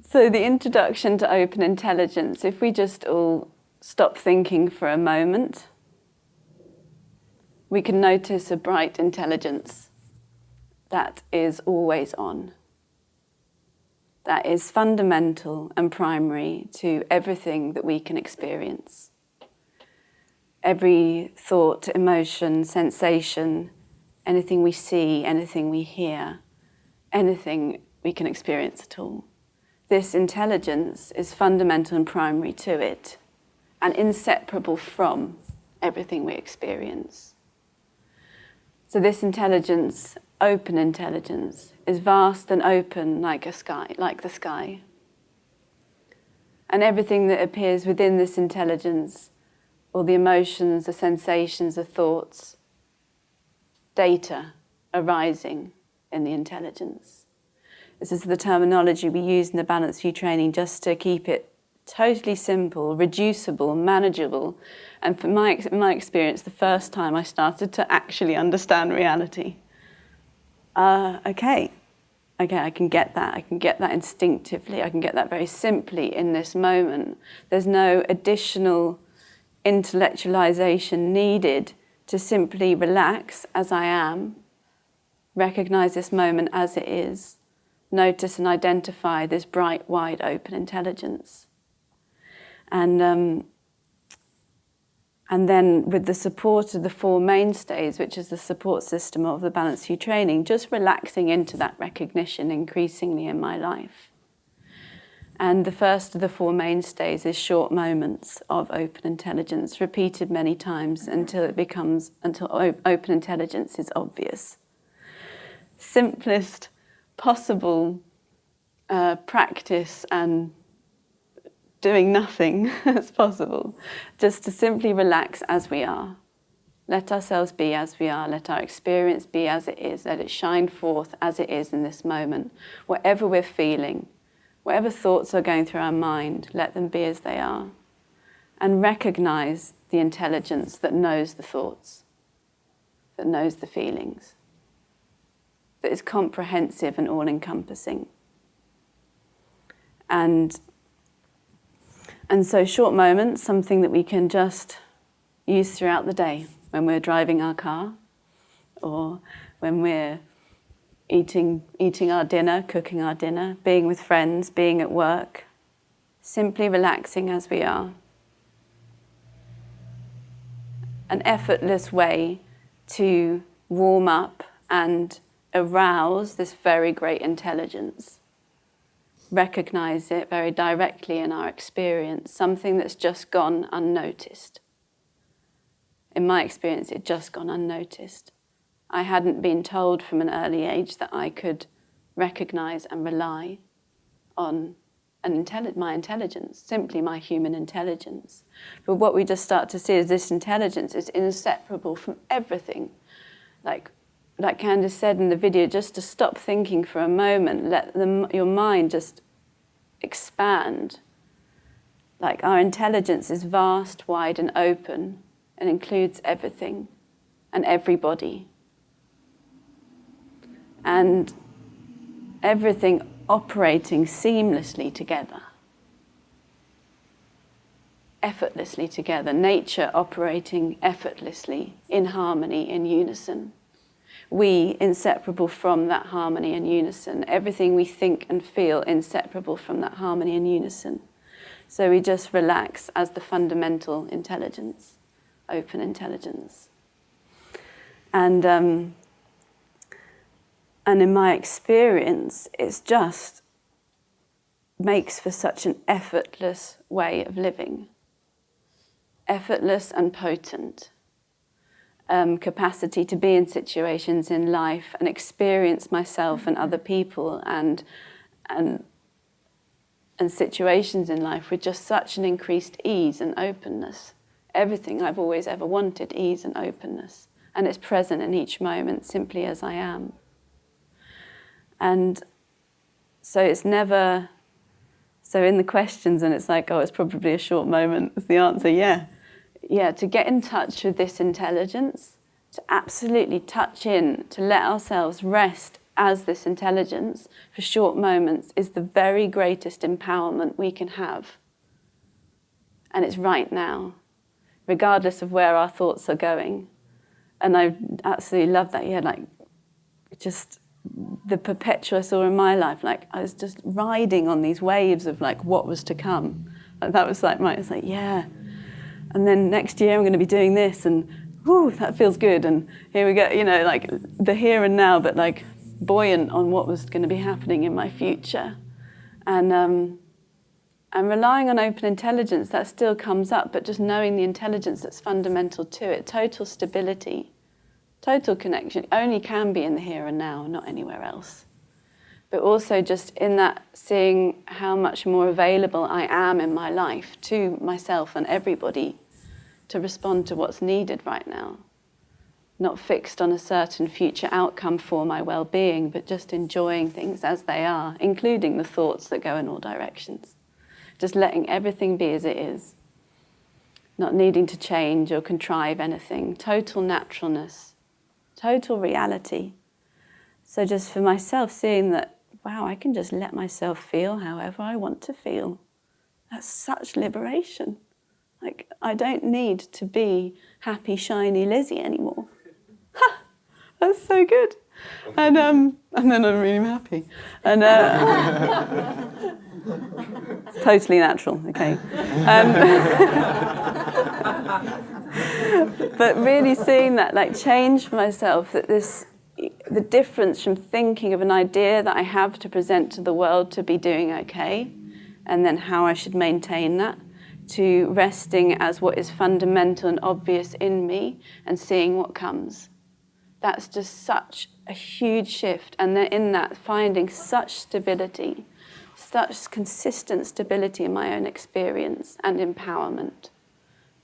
So the introduction to open intelligence, if we just all stop thinking for a moment, we can notice a bright intelligence that is always on. That is fundamental and primary to everything that we can experience. Every thought, emotion, sensation, anything we see, anything we hear, anything we can experience at all. This intelligence is fundamental and primary to it and inseparable from everything we experience. So this intelligence, open intelligence, is vast and open like a sky, like the sky. And everything that appears within this intelligence, all the emotions, the sensations, the thoughts, data arising in the intelligence. This is the terminology we use in the Balanced View training just to keep it totally simple, reducible, manageable. And from my, my experience, the first time I started to actually understand reality. Uh, okay, okay, I can get that. I can get that instinctively. I can get that very simply in this moment. There's no additional intellectualization needed to simply relax as I am, recognize this moment as it is, notice and identify this bright, wide open intelligence. And, um, and then with the support of the four mainstays, which is the support system of the Balanced View training, just relaxing into that recognition increasingly in my life. And the first of the four mainstays is short moments of open intelligence, repeated many times until it becomes, until open intelligence is obvious. Simplest possible uh, practice and doing nothing as possible, just to simply relax as we are. Let ourselves be as we are, let our experience be as it is, let it shine forth as it is in this moment, whatever we're feeling, Whatever thoughts are going through our mind, let them be as they are. And recognize the intelligence that knows the thoughts, that knows the feelings, that is comprehensive and all-encompassing. And, and so short moments, something that we can just use throughout the day when we're driving our car or when we're eating, eating our dinner, cooking our dinner, being with friends, being at work, simply relaxing as we are. An effortless way to warm up and arouse this very great intelligence. Recognize it very directly in our experience, something that's just gone unnoticed. In my experience, it just gone unnoticed. I hadn't been told from an early age that I could recognize and rely on an intelli my intelligence, simply my human intelligence. But what we just start to see is this intelligence is inseparable from everything. Like, like Candice said in the video, just to stop thinking for a moment, let the, your mind just expand. Like our intelligence is vast, wide and open and includes everything and everybody and everything operating seamlessly together, effortlessly together, nature operating effortlessly in harmony, in unison. We inseparable from that harmony and unison, everything we think and feel inseparable from that harmony and unison. So we just relax as the fundamental intelligence, open intelligence. And um, and in my experience, it's just makes for such an effortless way of living. Effortless and potent. Um, capacity to be in situations in life and experience myself and other people and, and, and situations in life with just such an increased ease and openness. Everything I've always ever wanted, ease and openness. And it's present in each moment simply as I am. And so it's never, so in the questions and it's like, oh, it's probably a short moment, is the answer, yeah. Yeah, to get in touch with this intelligence, to absolutely touch in, to let ourselves rest as this intelligence for short moments is the very greatest empowerment we can have. And it's right now, regardless of where our thoughts are going. And I absolutely love that. Yeah, like just the perpetual I saw in my life, like I was just riding on these waves of like what was to come. And that was like my, it's like, yeah. And then next year I'm going to be doing this and whoo, that feels good. And here we go, you know, like the here and now, but like buoyant on what was going to be happening in my future. And, um, and relying on open intelligence, that still comes up, but just knowing the intelligence that's fundamental to it, total stability, total connection, only can be in the here and now, not anywhere else. But also just in that seeing how much more available I am in my life to myself and everybody to respond to what's needed right now. Not fixed on a certain future outcome for my well-being, but just enjoying things as they are, including the thoughts that go in all directions. Just letting everything be as it is. Not needing to change or contrive anything. Total naturalness. Total reality. So just for myself, seeing that, wow, I can just let myself feel however I want to feel. That's such liberation. Like, I don't need to be happy, shiny Lizzie anymore. Ha! That's so good. And, um, and then I'm really happy. And uh, totally natural, okay. Um, but really seeing that, like, change for myself, that this, the difference from thinking of an idea that I have to present to the world to be doing okay, and then how I should maintain that, to resting as what is fundamental and obvious in me and seeing what comes. That's just such a huge shift. And then in that, finding such stability, such consistent stability in my own experience and empowerment,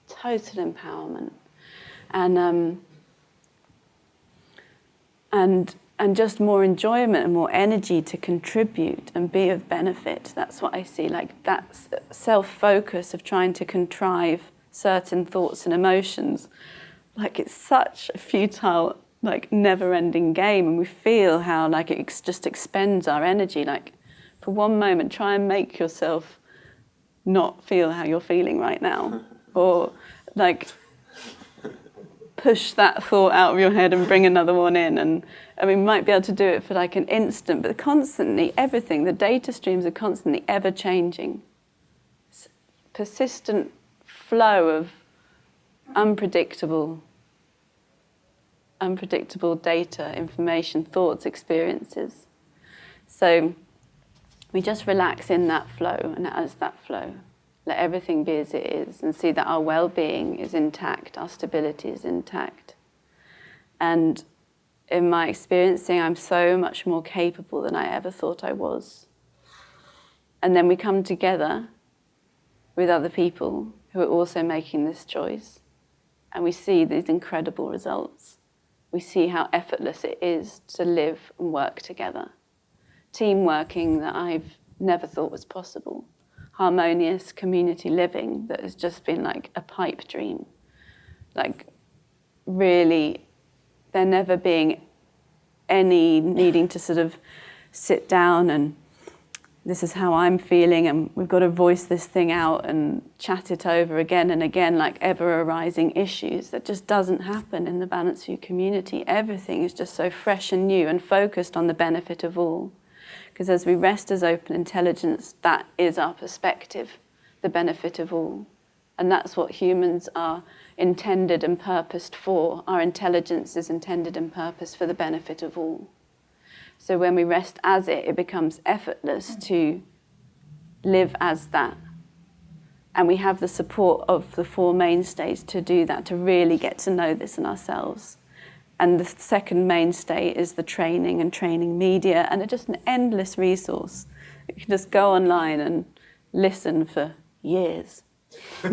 total empowerment. And, um, and and just more enjoyment and more energy to contribute and be of benefit. That's what I see, like that self-focus of trying to contrive certain thoughts and emotions. Like it's such a futile, like never-ending game and we feel how like it just expends our energy. Like for one moment, try and make yourself not feel how you're feeling right now. or like push that thought out of your head and bring another one in. And I mean, we might be able to do it for like an instant, but constantly, everything, the data streams are constantly ever changing. Persistent flow of unpredictable, unpredictable data, information, thoughts, experiences. So we just relax in that flow and as that flow. Let everything be as it is and see that our well-being is intact, our stability is intact. And in my experiencing, I'm so much more capable than I ever thought I was. And then we come together with other people who are also making this choice. And we see these incredible results. We see how effortless it is to live and work together. Team working that I've never thought was possible. Harmonious community living that has just been like a pipe dream. Like really there never being any needing to sort of sit down and this is how I'm feeling and we've got to voice this thing out and chat it over again and again like ever arising issues that just doesn't happen in the Balanced View community. Everything is just so fresh and new and focused on the benefit of all. Because as we rest as open intelligence, that is our perspective, the benefit of all. And that's what humans are intended and purposed for. Our intelligence is intended and purposed for the benefit of all. So when we rest as it, it becomes effortless to live as that. And we have the support of the four mainstays to do that, to really get to know this in ourselves. And the second mainstay is the training and training media, and it's just an endless resource. You can just go online and listen for years.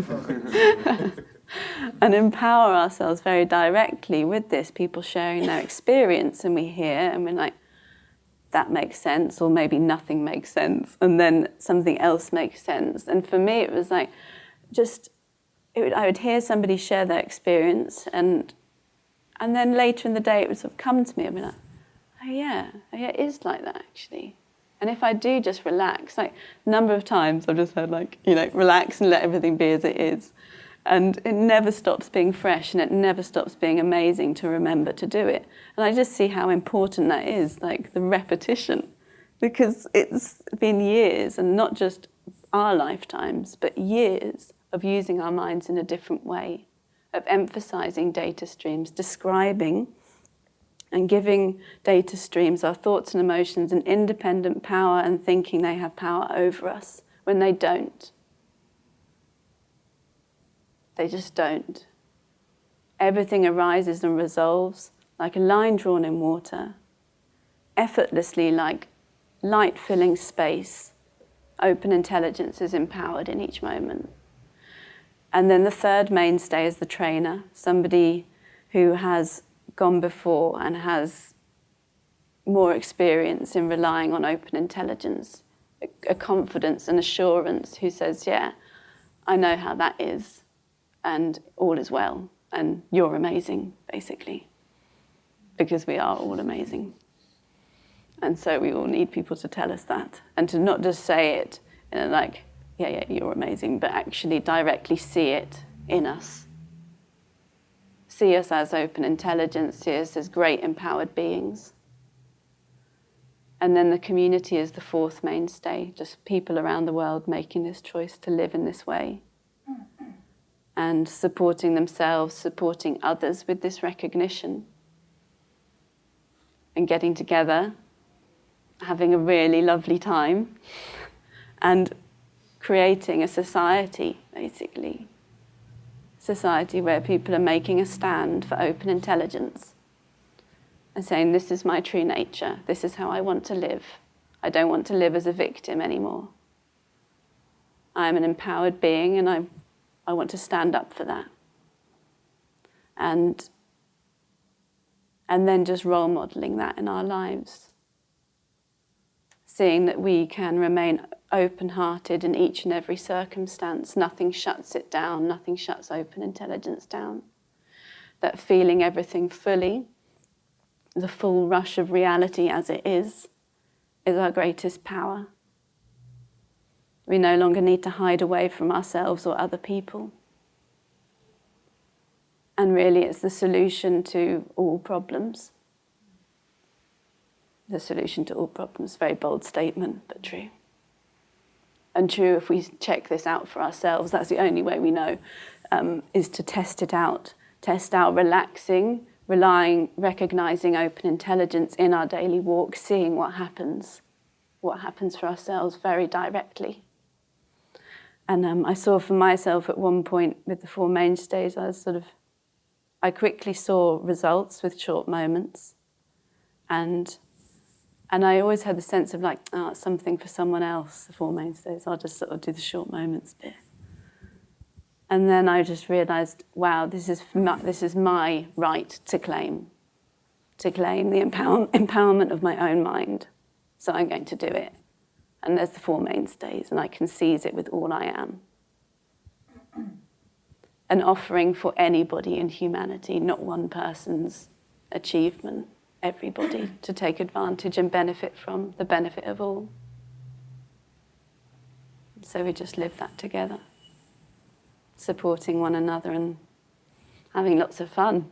and empower ourselves very directly with this, people sharing their experience and we hear and we're like, that makes sense or maybe nothing makes sense and then something else makes sense. And for me it was like just, would, I would hear somebody share their experience and and then later in the day it would sort of come to me and be like, oh yeah, oh yeah, it is like that actually. And if I do just relax, like a number of times I've just heard like, you know, relax and let everything be as it is. And it never stops being fresh and it never stops being amazing to remember to do it. And I just see how important that is, like the repetition, because it's been years and not just our lifetimes, but years of using our minds in a different way, of emphasizing data streams, describing and giving data streams, our thoughts and emotions, an independent power and thinking they have power over us when they don't. They just don't. Everything arises and resolves like a line drawn in water, effortlessly like light filling space. Open intelligence is empowered in each moment. And then the third mainstay is the trainer, somebody who has gone before and has more experience in relying on open intelligence, a, confidence and assurance who says, yeah, I know how that is and all is well and you're amazing, basically, because we are all amazing. And so we all need people to tell us that and to not just say it in a like, yeah, yeah, you're amazing, but actually directly see it in us. See us as open intelligence, see us as great empowered beings. And then the community is the fourth mainstay, just people around the world making this choice to live in this way and supporting themselves, supporting others with this recognition and getting together, having a really lovely time and creating a society, basically. Society where people are making a stand for open intelligence and saying, this is my true nature, this is how I want to live. I don't want to live as a victim anymore. I am an empowered being and I, I want to stand up for that. And, and then just role modeling that in our lives. Seeing that we can remain open-hearted in each and every circumstance. Nothing shuts it down, nothing shuts open intelligence down. That feeling everything fully, the full rush of reality as it is, is our greatest power. We no longer need to hide away from ourselves or other people. And really it's the solution to all problems. The solution to all problems, very bold statement, but true and true if we check this out for ourselves. That's the only way we know, um, is to test it out. Test out relaxing, relying, recognizing open intelligence in our daily walk, seeing what happens, what happens for ourselves very directly. And um, I saw for myself at one point with the Four Mainstays, I was sort of, I quickly saw results with short moments. And and I always had the sense of like, oh, it's something for someone else, the Four Mainstays. I'll just sort of do the short moments bit. And then I just realized, wow, this is, my, this is my right to claim, to claim the empower, empowerment of my own mind. So I'm going to do it. And there's the Four Mainstays, and I can seize it with all I am. An offering for anybody in humanity, not one person's achievement everybody to take advantage and benefit from the benefit of all. So we just live that together, supporting one another and having lots of fun.